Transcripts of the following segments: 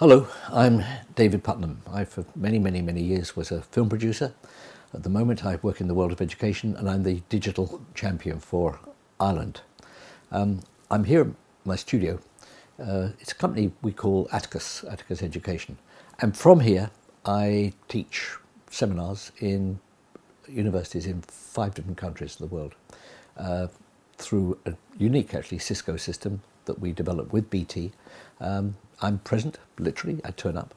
Hello, I'm David Puttnam. I, for many, many, many years, was a film producer. At the moment, I work in the world of education and I'm the digital champion for Ireland. Um, I'm here in my studio. Uh, it's a company we call Atticus, Atticus Education. And from here, I teach seminars in universities in five different countries in the world uh, through a unique, actually, Cisco system that we developed with BT. Um, I'm present, literally, I turn up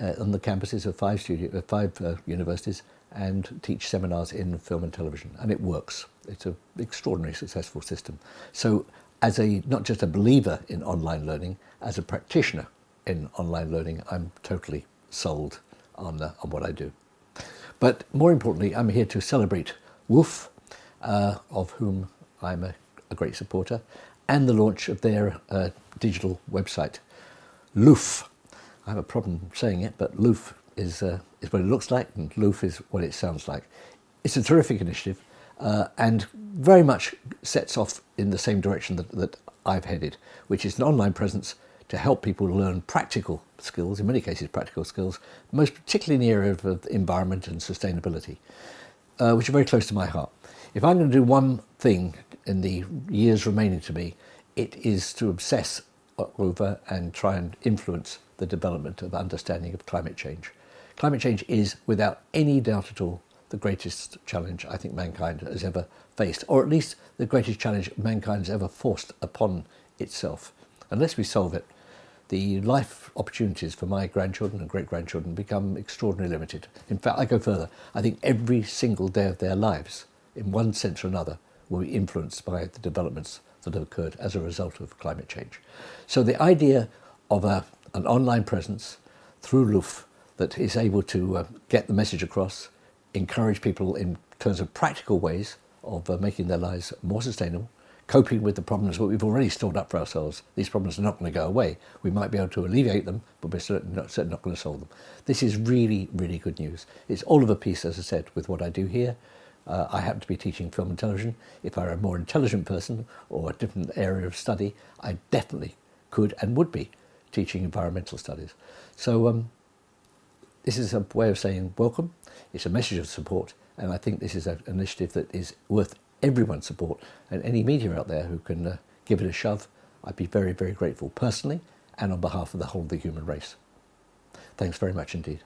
uh, on the campuses of five, studio, uh, five uh, universities and teach seminars in film and television, and it works. It's an extraordinarily successful system. So as a, not just a believer in online learning, as a practitioner in online learning, I'm totally sold on, on what I do. But more importantly, I'm here to celebrate WOOF, uh, of whom I'm a, a great supporter, and the launch of their uh, digital website, Loof. I have a problem saying it, but Loof is, uh, is what it looks like and Loof is what it sounds like. It's a terrific initiative uh, and very much sets off in the same direction that, that I've headed, which is an online presence to help people learn practical skills, in many cases practical skills, most particularly in the area of, environment and sustainability, uh, which are very close to my heart. If I'm going to do one thing in the years remaining to me, it is to obsess over and try and influence the development of understanding of climate change. Climate change is, without any doubt at all, the greatest challenge I think mankind has ever faced, or at least the greatest challenge mankind has ever forced upon itself. Unless we solve it, the life opportunities for my grandchildren and great-grandchildren become extraordinarily limited. In fact, I go further. I think every single day of their lives, in one sense or another, will be influenced by the developments that have occurred as a result of climate change. So the idea of a, an online presence through Loof that is able to uh, get the message across, encourage people in terms of practical ways of uh, making their lives more sustainable, coping with the problems that we've already stored up for ourselves. These problems are not going to go away. We might be able to alleviate them, but we're certainly not, certainly not going to solve them. This is really, really good news. It's all of a piece, as I said, with what I do here, uh, I happen to be teaching film and television. If I were a more intelligent person or a different area of study, I definitely could and would be teaching environmental studies. So um, this is a way of saying welcome. It's a message of support. And I think this is an initiative that is worth everyone's support. And any media out there who can uh, give it a shove, I'd be very, very grateful personally and on behalf of the whole of the human race. Thanks very much indeed.